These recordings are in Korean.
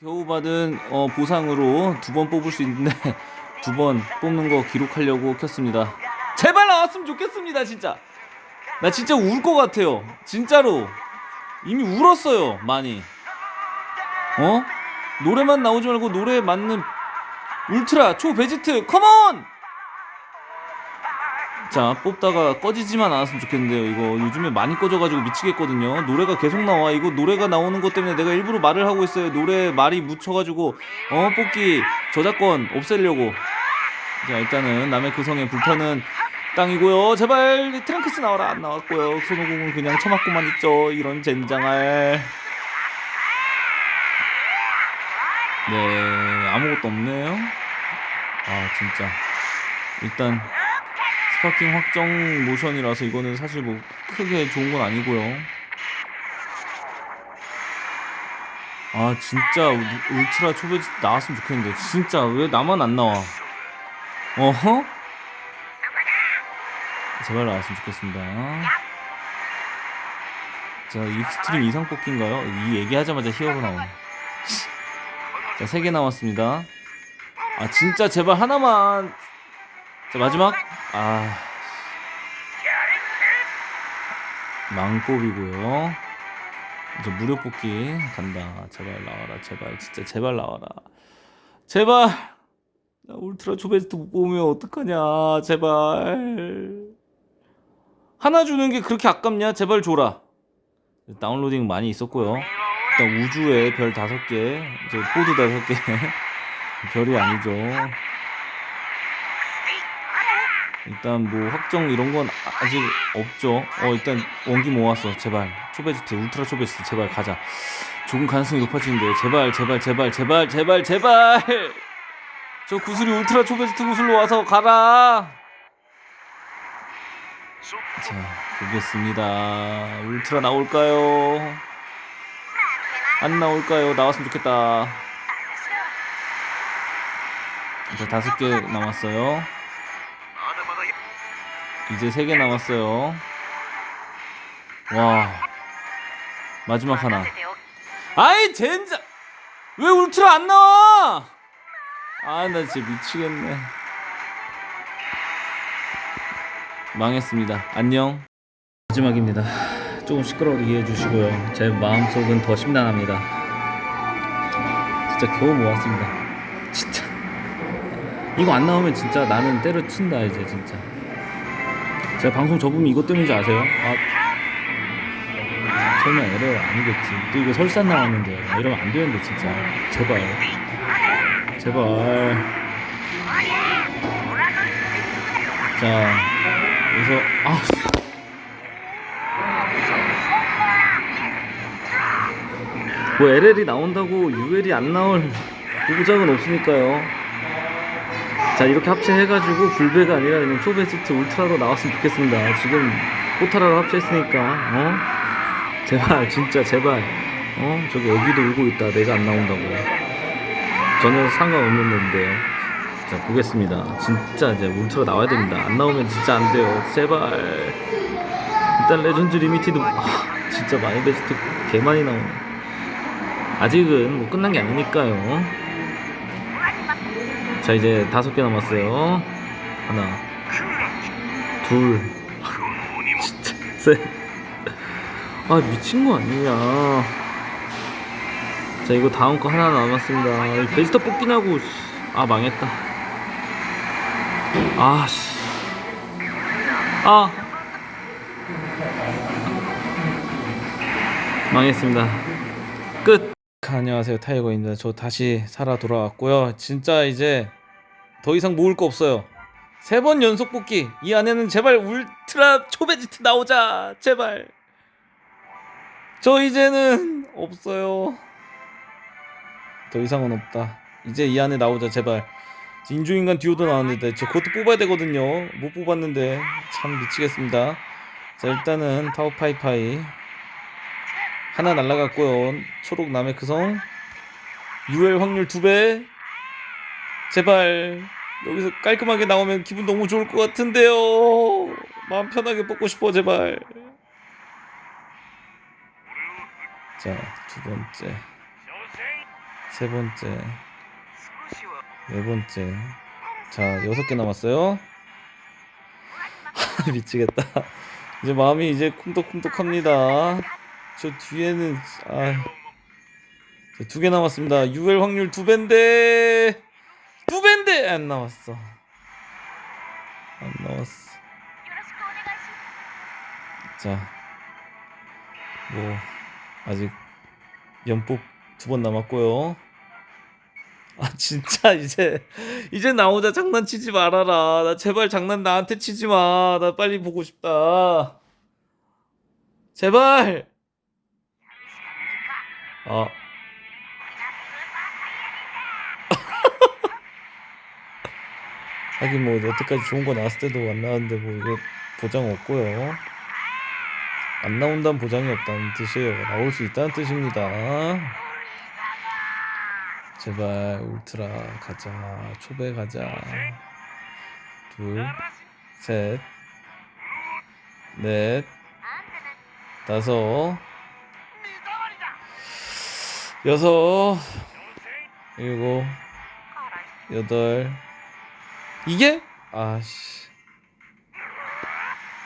겨우 받은 어, 보상으로 두 번 뽑을 수 있는데 두 번 뽑는 거 기록하려고 켰습니다. 제발 나왔으면 좋겠습니다, 진짜. 나 진짜 울 것 같아요. 진짜로. 이미 울었어요, 많이. 어? 노래만 나오지 말고 노래에 맞는 울트라 초 베지트 컴온! 자 뽑다가 꺼지지만 않았으면 좋겠는데요. 이거 요즘에 많이 꺼져가지고 미치겠거든요. 노래가 계속 나와. 이거 노래가 나오는 것 때문에 내가 일부러 말을 하고 있어요. 노래 말이 묻혀가지고 어 뽑기 저작권 없애려고. 자 일단은 나메크 성에 불타는 땅이고요. 제발 트랭크스 나와라. 안 나왔고요. 손오공은 그냥 처맞고만 있죠. 이런 젠장할. 네 아무것도 없네요. 아 진짜. 일단 Sparking 확정 모션이라서 이거는 사실 뭐 크게 좋은 건 아니고요 아 진짜 우- 울트라 초베지 나왔으면 좋겠는데 진짜 왜 나만 안 나와 어허? 제발 나왔으면 좋겠습니다 자 extreme 이상 뽑기인가요? 이 얘기하자마자 히어로 나오네 자, 세개 나왔습니다. 아, 진짜 제발 하나만. 자, 마지막. 아. 망법이고요. 이제 무료 뽑기 간다. 제발 나와라. 제발 진짜 제발 나와라. 제발. 나 울트라 초베스트 못 뽑으면 어떡하냐. 제발. 하나 주는 게 그렇게 아깝냐? 제발 줘라. 다운로딩 많이 있었고요. 일단 우주에 별 다섯 개, 이제 포드 다섯 개, 별이 아니죠. 일단 뭐 확정 이런 건 아직 없죠. 어 일단 원기 모았어. 제발 초베지트 울트라 초베지트 제발 가자. 조금 가능성이 높아지는데 제발 제발 제발 제발 제발 제발 저 구슬이 울트라 초베지트 구슬로 와서 가라. 자 보겠습니다. 울트라 나올까요? 안 나올까요? 나왔으면 좋겠다. 이제 다섯 개 남았어요. 이제 세개 남았어요. 와. 마지막 하나. 아이, 젠장! 왜 울트라 안 나와? 아, 나 진짜 미치겠네. 망했습니다. 안녕. 마지막입니다. 조금 시끄러워도 이해해 주시고요. 제 마음속은 더 심란합니다. 진짜 겨우 모았습니다. 진짜. 이거 안 나오면 진짜 나는 때려친다 이제 진짜. 제가 방송 접으면 이것 때문인지 아세요? 아, 설마 에러 아니겠지. 또 이거 설산 나왔는데 이러면 안 되는데 진짜. 제발. 제발. 자, 여기서 아. 뭐 LL이 나온다고 UL이 안 나올 보장은 없으니까요. 자 이렇게 합체해가지고 불배가 아니라 그냥 초베스트 울트라로 나왔으면 좋겠습니다. 지금 포타라로 합체했으니까 어 제발 진짜 제발 어 저기 애기도 울고 있다. 내가 안 나온다고 전혀 상관없는데요. 자 보겠습니다. 진짜 이제 울트라 나와야 됩니다. 안 나오면 진짜 안 돼요. 제발 일단 Legend Limited 아, 진짜 마이베스트 개 많이 나오네. 아직은 뭐 끝난 게 아니니까요. 자 이제 다섯 개 남았어요. 하나, 둘, 진짜 셋. 아 미친 거 아니냐. 자 이거 다음 거 하나 남았습니다. 베지터 뽑기냐고. 씨. 아 망했다. 아 씨. 아 망했습니다. 끝. 안녕하세요 타이거입니다. 저 다시 살아 돌아왔고요. 진짜 이제 더 이상 모을 거 없어요. 세 번 연속 뽑기. 이 안에는 제발 울트라 초베지트 나오자. 제발. 저 이제는 없어요. 더 이상은 없다. 이제 이 안에 나오자 제발. 인조인간 듀오도 나왔는데 저 그것도 뽑아야 되거든요. 못 뽑았는데 참 미치겠습니다. 자 일단은 타오파이파이 하나 날라갔고요. 초록 남의 그성. UL 확률 두 배. 제발 여기서 깔끔하게 나오면 기분 너무 좋을 것 같은데요. 마음 편하게 뽑고 싶어 제발. 자 두 번째. 세 번째, 네 번째. 자, 여섯 개 남았어요. 미치겠다. 이제 마음이 이제 쿵떡쿵떡합니다. 저 뒤에는 아, 두 개 남았습니다. UL 확률 두 배인데 두 배인데 안 나왔어. 안 나왔어. 자, 뭐 아직 연폭 두번 남았고요. 아 진짜 이제 이제 나오자 장난치지 말아라. 나 제발 장난 나한테 치지 마. 나 빨리 보고 싶다. 제발. 아. 하긴 뭐 여태까지 좋은 거 나왔을 때도 안 나왔는데 뭐 이거 보장 없고요. 안 나온다는 보장이 없다는 뜻이에요. 나올 수 있다는 뜻입니다. 제발 울트라 가자. 초배 가자. 둘, 셋, 넷, 다섯, 여섯, 일곱, 여덟. 이게? 아씨.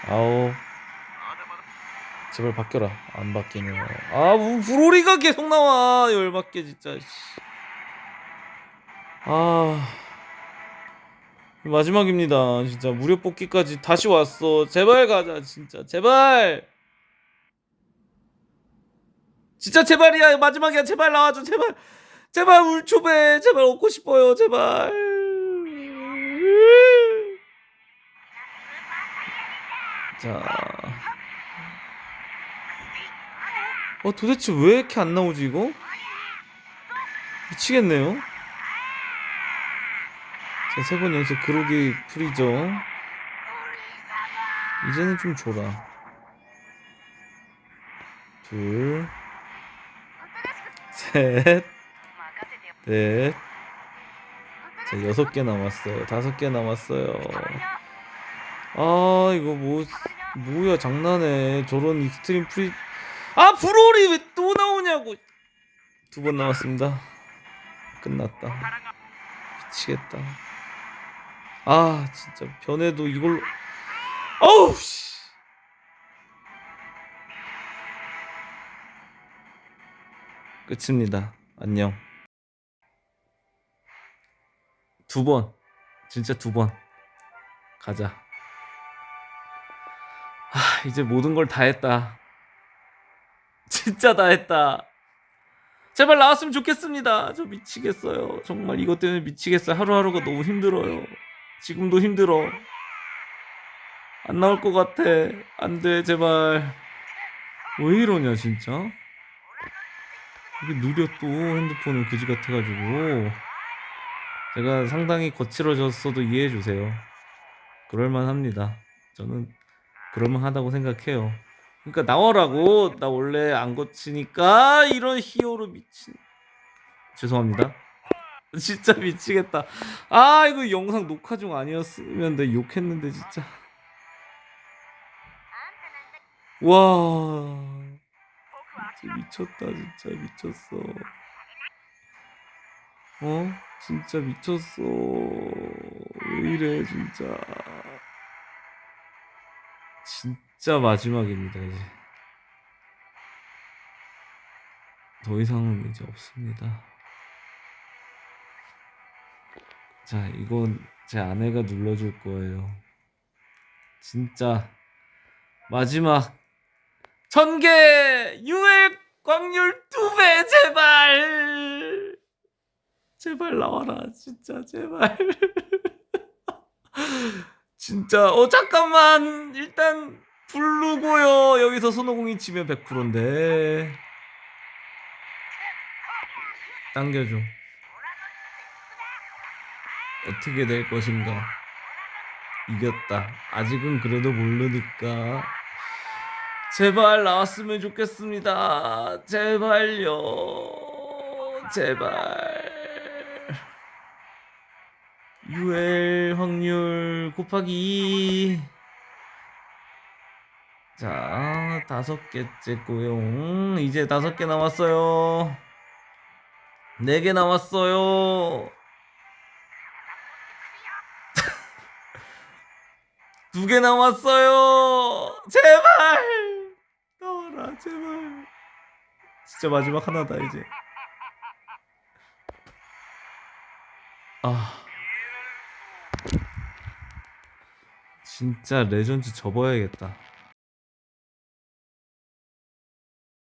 아홉. 제발 바뀌어라. 안 바뀌네요. 아, 우- 브로리가 계속 나와. 열받게 진짜. 씨. 아. 마지막입니다. 진짜 무료 뽑기까지 다시 왔어. 제발 가자. 진짜. 제발. 진짜 제발이야. 마지막이야. 제발 나와줘. 제발. 제발 울초배. 제발 얻고 싶어요. 제발. 자. 어 도대체 왜 이렇게 안 나오지 이거? 미치겠네요. 자, 세 번 연속 그로기 풀이죠. 이제는 좀 줘라. 둘, 셋, 넷. 자, 여섯 개 남았어요. 다섯 개 남았어요. 아, 이거 뭐, 뭐야, 장난해. 저런 extreme 프리. 아, 브로리 왜 또 나오냐고. 두번 남았습니다. 끝났다. 미치겠다. 아, 진짜 변해도 이걸로. 어우, 씨. 끝입니다. 안녕. 두 번. 진짜 두 번. 가자. 아, 이제 모든 걸 다 했다. 진짜 다 했다. 제발 나왔으면 좋겠습니다. 저 미치겠어요. 정말 이것 때문에 미치겠어요. 하루하루가 너무 힘들어요. 지금도 힘들어. 안 나올 것 같아. 안 돼, 제발. 왜 이러냐, 진짜? 이게 느려 또 핸드폰은 그지 같아가지고. 제가 상당히 거칠어졌어도 이해해주세요. 그럴만 합니다. 저는 그럴만하다고 생각해요. 그러니까 나와라고. 나 원래 안 거치니까 이런 히어로 미친. 죄송합니다. 진짜 미치겠다. 아 이거 영상 녹화 중 아니었으면 내 욕했는데 진짜. 와. 진짜 미쳤다 진짜 미쳤어. 어? 진짜 미쳤어. 왜 이래 진짜 진짜 마지막입니다 이제. 더 이상은 이제 없습니다. 자 이건 제 아내가 눌러줄 거예요. 진짜 마지막 천개! 유액 광률 두 배! 제발! 제발 나와라. 진짜 제발 진짜 어 잠깐만. 일단 부르고요. 여기서 손오공이 치면 100%인데. 당겨줘. 어떻게 될 것인가. 이겼다. 아직은 그래도 모르니까. 제발 나왔으면 좋겠습니다. 제발요. 제발 UL 확률 곱하기 2. 자, 다섯 개째 고용. 이제 다섯 개 남았어요. 네 개 남았어요. 두 개 남았어요. 제발 나와라 제발. 진짜 마지막 하나다 이제. 아 진짜 레전드 접어야겠다.